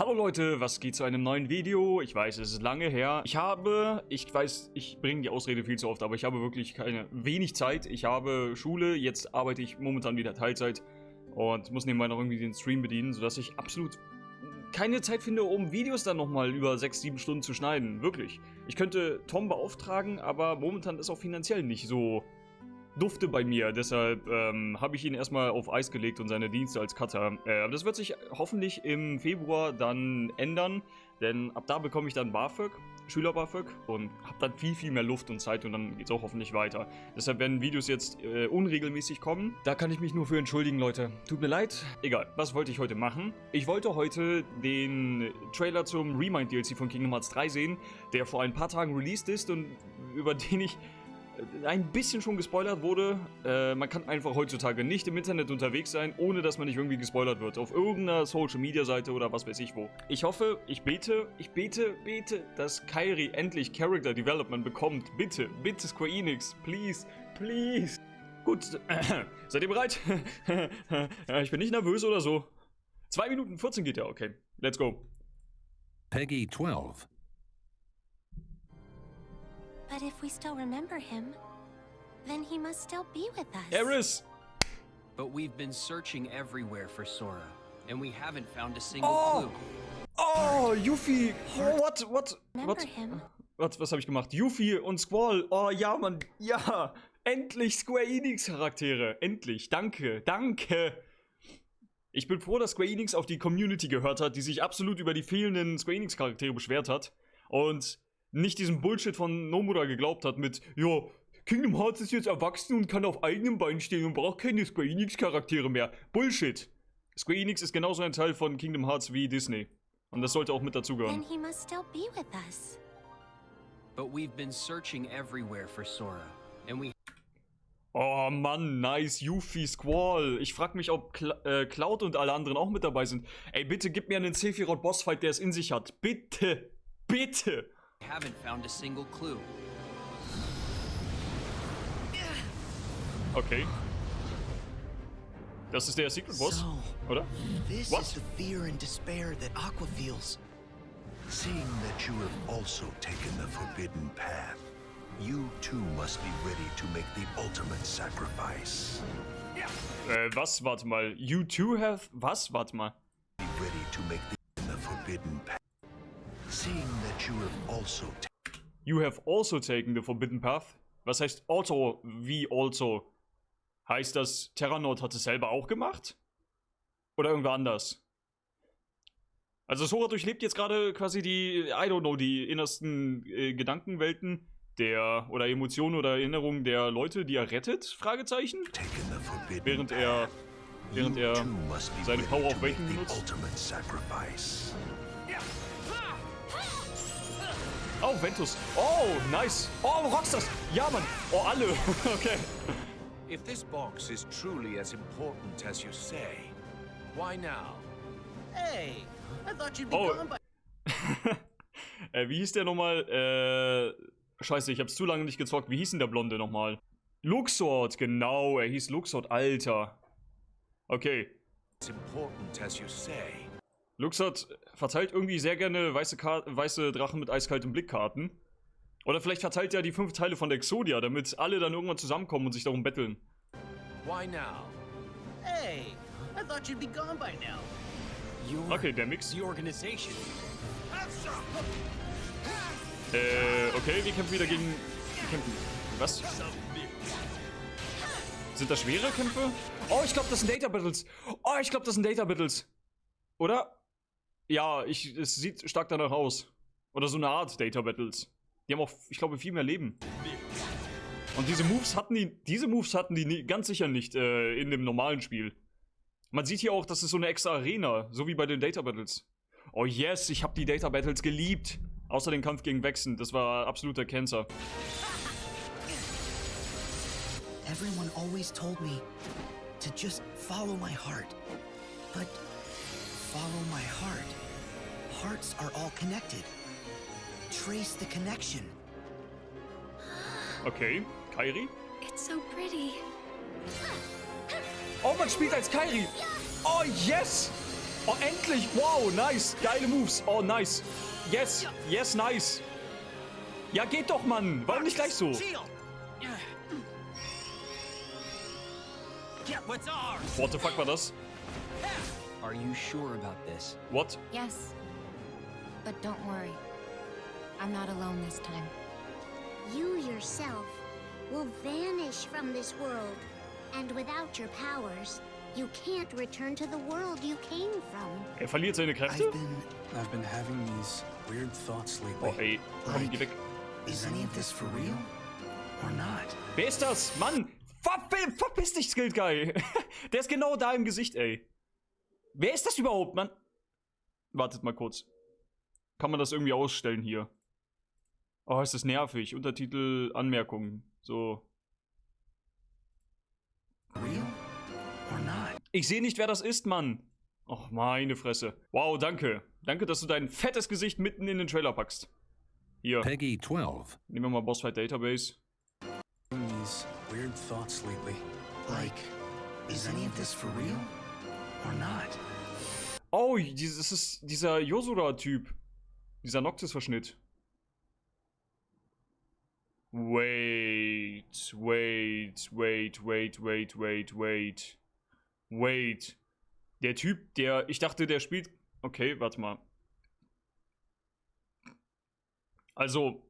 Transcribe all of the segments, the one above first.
Hallo Leute, was geht zu einem neuen Video? Ich weiß, es ist lange her. Ich habe, ich weiß, ich bringe die Ausrede viel zu oft, aber ich habe wirklich keine, wenig Zeit. Ich habe Schule, jetzt arbeite ich momentan wieder Teilzeit und muss nebenbei noch irgendwie den Stream bedienen, sodass ich absolut keine Zeit finde, um Videos dann nochmal über 6, 7 Stunden zu schneiden. Wirklich. Ich könnte Tom beauftragen, aber momentan ist auch finanziell nicht so dufte bei mir. Deshalb ähm, habe ich ihn erstmal auf Eis gelegt und seine Dienste als Cutter. Äh, das wird sich hoffentlich im Februar dann ändern, denn ab da bekomme ich dann BAföG, Schüler BAföG und habe dann viel, viel mehr Luft und Zeit und dann geht es auch hoffentlich weiter. Deshalb werden Videos jetzt äh, unregelmäßig kommen. Da kann ich mich nur für entschuldigen, Leute. Tut mir leid. Egal, was wollte ich heute machen? Ich wollte heute den Trailer zum Remind DLC von Kingdom Hearts 3 sehen, der vor ein paar Tagen released ist und über den ich ein bisschen schon gespoilert wurde. Äh, man kann einfach heutzutage nicht im Internet unterwegs sein, ohne dass man nicht irgendwie gespoilert wird. Auf irgendeiner Social Media Seite oder was weiß ich wo. Ich hoffe, ich bete, ich bete, bete, dass Kairi endlich Character Development bekommt. Bitte, bitte Square Enix, please, please. Gut, seid ihr bereit? ich bin nicht nervös oder so. 2 Minuten 14 geht ja, okay. Let's go. Peggy 12. But if we still remember him, then he must still be with us. Eris! But we've been searching everywhere for Sora, and we haven't found a single Oh! clue. Oh, Yuffie! What? What? What? him? Was, was habe ich gemacht? Yuffie und Squall. Oh ja, Mann. Ja. Endlich Square Enix Charaktere. Endlich. Danke. Danke. Ich bin froh, dass Square Enix auf die Community gehört hat, die sich absolut über die fehlenden Square Enix Charaktere beschwert hat. Und nicht diesen Bullshit von Nomura geglaubt hat mit, ja, Kingdom Hearts ist jetzt erwachsen und kann auf eigenen Beinen stehen und braucht keine Square Enix Charaktere mehr. Bullshit. Square Enix ist genauso ein Teil von Kingdom Hearts wie Disney. Und das sollte auch mit Then dazugehören. he must still be with us. But we've been searching everywhere for Sora, and we Oh Mann, nice, Yuffie, Squall. Ich frag mich, ob Cl äh, Cloud und alle anderen auch mit dabei sind. Ey, bitte gib mir einen Sephiroth Bossfight, der es in sich hat. Bitte. Bitte. Haven't found a single clue. Okay. Das ist der Secret Boss, So, oder? this What? is the fear and despair that Aqua feels. Seeing that you have also taken the forbidden path, you too must be ready to make the ultimate sacrifice. Äh, was? Warte mal. You too have... Was? Warte mal. Be ready to make the, the forbidden path. Seeing that you have also taken You have also taken the Forbidden Path. Was heißt also wie also? Heißt das, Terranord hat es selber auch gemacht? Oder irgendwer anders? Also Sora durchlebt jetzt gerade quasi die, I don't know, die innersten äh, Gedankenwelten der, oder Emotionen oder Erinnerungen der Leute, die er rettet? Fragezeichen? Während er, während er seine Power of the benutzt. Oh, Ventus. Oh, nice. Oh, Rockstars. Ja, Mann. Oh, alle. okay. If this box is truly as important as you say, why now? Hey, I thought you'd be Oh. gone by äh, wie hieß der nochmal? Äh, scheiße, ich hab's zu lange nicht gezockt. Wie hieß denn der Blonde nochmal? Luxord, genau. Er hieß Luxord, Alter. Okay. As important as you say. Luxord verteilt irgendwie sehr gerne weiße, Ka weiße Drachen mit eiskaltem Blickkarten. Oder vielleicht verteilt er die fünf Teile von der Exodia, damit alle dann irgendwann zusammenkommen und sich darum betteln. Why now? Hey, I thought you'd be gone by now. You're Okay, der Mix. the organization. Äh, okay, wir kämpfen wieder gegen... Wir kämpfen... Was? Sind das schwere Kämpfe? Oh, ich glaube, das sind Data Battles. Oh, ich glaube, das sind Data Battles. Oder? Ja, ich, es sieht stark danach aus. Oder so eine Art Data Battles. Die haben auch, ich glaube, viel mehr Leben. Und diese Moves hatten die, diese Moves hatten die nie, ganz sicher nicht äh, in dem normalen Spiel. Man sieht hier auch, das ist so eine extra Arena, so wie bei den Data Battles. Oh yes, ich habe die Data Battles geliebt. Außer den Kampf gegen Wechsen, das war absoluter Cancer. Everyone always told me to just follow my heart. But follow my heart. Hearts are all connected. Trace the connection. Okay, Kairi? It's so pretty. Oh, man spielt als Kairi! Oh, yes! Oh, endlich! Wow, nice! Geile Moves! Oh, nice! Yes! Yes, nice! Ja, geht doch, Mann! Warum nicht gleich so? Shield! Get what's ours! What the fuck war das? Are you sure about this? What? Yes. But don't worry. I'm not alone this time. You yourself will vanish from this world. And without your powers, you can't return to the world you came from. Er verliert seine Kräfte? I've been. I've been having these weird thoughts lately. Oh, ey. Komm, geh weg. Is any of this for real? Or not? Wer ist das? Mann! Ver verpiss dich, Skilled Guy! Der ist genau da im Gesicht, ey. Wer ist das überhaupt, Mann? Wartet mal kurz. Kann man das irgendwie ausstellen hier? Oh, ist das nervig. Untertitel, Anmerkungen. So. Ich sehe nicht, wer das ist, Mann. Och, meine Fresse. Wow, danke. Danke, dass du dein fettes Gesicht mitten in den Trailer packst. Hier, Peggy 12. nehmen wir mal Bossfight Database. These weird thoughts lately. Like, is any of this for real? Or not? Oh, dieses das ist dieser Yosura-Typ. Dieser Noctis-Verschnitt. Wait, wait, wait, wait, wait, wait, wait. Wait. Der Typ, der. Ich dachte, der spielt. Okay, warte mal. Also,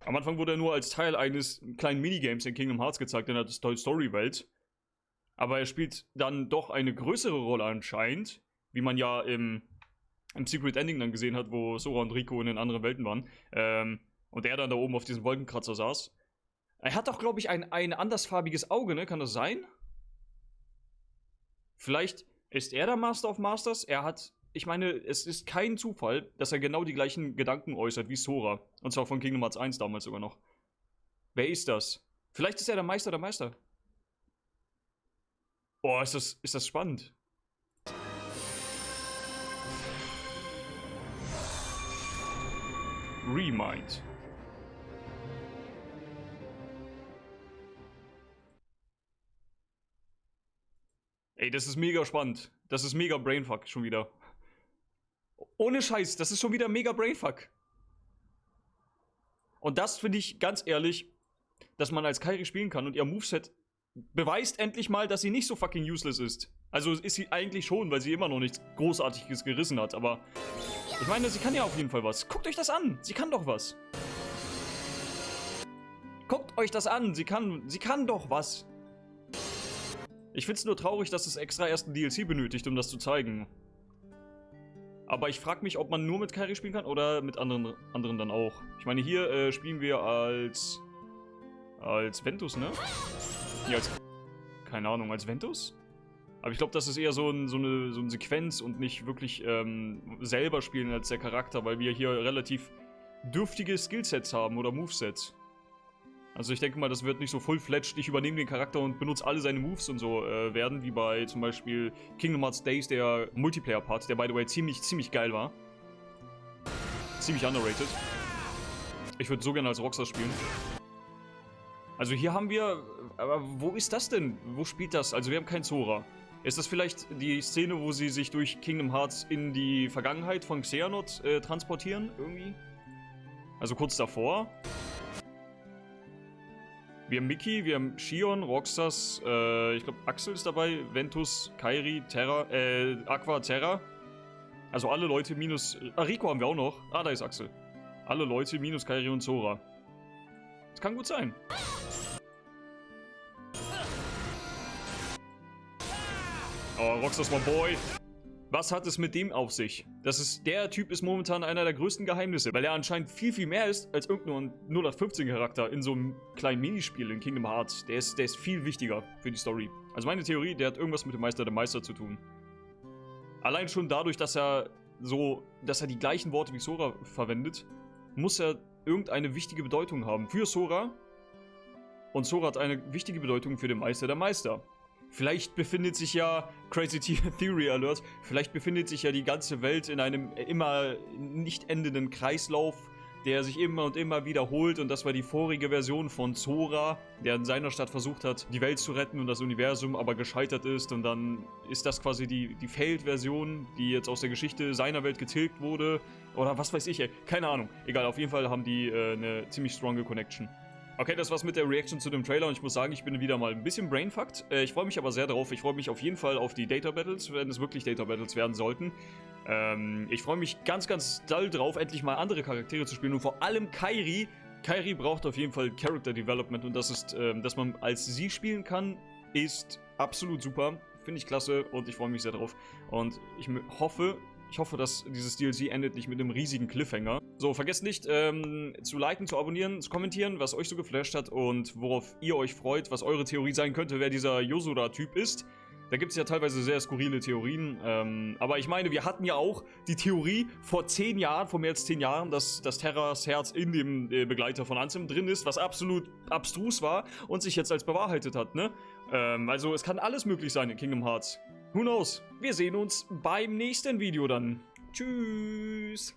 am Anfang wurde er nur als Teil eines kleinen Minigames in Kingdom Hearts gezeigt, in der Toy Story Welt. Aber er spielt dann doch eine größere Rolle anscheinend, wie man ja im, im Secret Ending dann gesehen hat, wo Sora und Rico in den anderen Welten waren. Ähm, und er dann da oben auf diesem Wolkenkratzer saß. Er hat doch, glaube ich, ein, ein andersfarbiges Auge, ne? Kann das sein? Vielleicht ist er der Master of Masters. Er hat, ich meine, es ist kein Zufall, dass er genau die gleichen Gedanken äußert wie Sora. Und zwar von Kingdom Hearts 1 damals sogar noch. Wer ist das? Vielleicht ist er der Meister der Meister. Boah, ist das, ist das spannend. Remind. Ey, das ist mega spannend. Das ist mega Brainfuck schon wieder. Ohne Scheiß, das ist schon wieder mega Brainfuck. Und das finde ich ganz ehrlich, dass man als Kairi spielen kann und ihr Moveset beweist endlich mal, dass sie nicht so fucking useless ist. Also ist sie eigentlich schon, weil sie immer noch nichts Großartiges gerissen hat, aber ich meine, sie kann ja auf jeden Fall was. Guckt euch das an, sie kann doch was. Guckt euch das an, sie kann, sie kann doch was. Ich find's nur traurig, dass es extra erst ein DLC benötigt, um das zu zeigen. Aber ich frage mich, ob man nur mit Kairi spielen kann oder mit anderen, anderen dann auch. Ich meine, hier äh, spielen wir als... Als Ventus, ne? Ja, als... Keine Ahnung, als Ventus? Aber ich glaube, das ist eher so, ein, so, eine, so eine Sequenz und nicht wirklich ähm, selber spielen als der Charakter, weil wir hier relativ dürftige Skillsets haben oder Movesets. Also ich denke mal, das wird nicht so full-fledged, ich übernehme den Charakter und benutze alle seine Moves und so äh, werden, wie bei zum Beispiel Kingdom Hearts Days, der Multiplayer-Part, der by the way ziemlich, ziemlich geil war. Ziemlich underrated. Ich würde so gerne als Rockstar spielen. Also hier haben wir... Aber wo ist das denn? Wo spielt das? Also wir haben kein Zora. Ist das vielleicht die Szene, wo sie sich durch Kingdom Hearts in die Vergangenheit von Xehanort äh, transportieren? Irgendwie? Also kurz davor. Wir haben Mickey, wir haben Shion, Roxas, äh, ich glaube Axel ist dabei, Ventus, Kairi, Terra, äh, Aqua, Terra. Also alle Leute minus... Ah, Rico haben wir auch noch. Ah, da ist Axel. Alle Leute minus Kairi und Zora. Das kann gut sein. Oh, Roxas my boy. Was hat es mit dem auf sich? Das ist, der Typ ist momentan einer der größten Geheimnisse, weil er anscheinend viel, viel mehr ist als irgendein 0815 Charakter in so einem kleinen Minispiel in Kingdom Hearts. Der ist, der ist viel wichtiger für die Story. Also meine Theorie, der hat irgendwas mit dem Meister der Meister zu tun. Allein schon dadurch, dass er so, dass er die gleichen Worte wie Sora verwendet, muss er irgendeine wichtige Bedeutung haben für Sora. Und Sora hat eine wichtige Bedeutung für den Meister der Meister. Vielleicht befindet sich ja, Crazy Theory Alert, vielleicht befindet sich ja die ganze Welt in einem immer nicht endenden Kreislauf der sich immer und immer wiederholt und das war die vorige Version von Zora, der in seiner Stadt versucht hat, die Welt zu retten und das Universum aber gescheitert ist und dann ist das quasi die, die Failed-Version, die jetzt aus der Geschichte seiner Welt getilgt wurde oder was weiß ich, ey. keine Ahnung. Egal, auf jeden Fall haben die äh, eine ziemlich stronge Connection. Okay, das war's mit der Reaction zu dem Trailer und ich muss sagen, ich bin wieder mal ein bisschen brainfucked. Äh, ich freue mich aber sehr darauf. Ich freue mich auf jeden Fall auf die Data Battles, wenn es wirklich Data Battles werden sollten. Ähm, ich freue mich ganz, ganz doll drauf, endlich mal andere Charaktere zu spielen und vor allem Kairi. Kairi braucht auf jeden Fall Character Development und das ist, ähm, dass man als sie spielen kann, ist absolut super. Finde ich klasse und ich freue mich sehr drauf. Und ich hoffe, ich hoffe, dass dieses DLC endet nicht mit einem riesigen Cliffhanger. So, vergesst nicht, ähm, zu liken, zu abonnieren, zu kommentieren, was euch so geflasht hat und worauf ihr euch freut, was eure Theorie sein könnte, wer dieser Yosura-Typ ist. Da gibt es ja teilweise sehr skurrile Theorien. Ähm, aber ich meine, wir hatten ja auch die Theorie vor zehn Jahren, vor mehr als zehn Jahren, dass, dass Terras Herz in dem äh, Begleiter von Ansem drin ist, was absolut abstrus war und sich jetzt als bewahrheitet hat, ne? Ähm, also es kann alles möglich sein in Kingdom Hearts. Who knows? Wir sehen uns beim nächsten Video dann. Tschüss.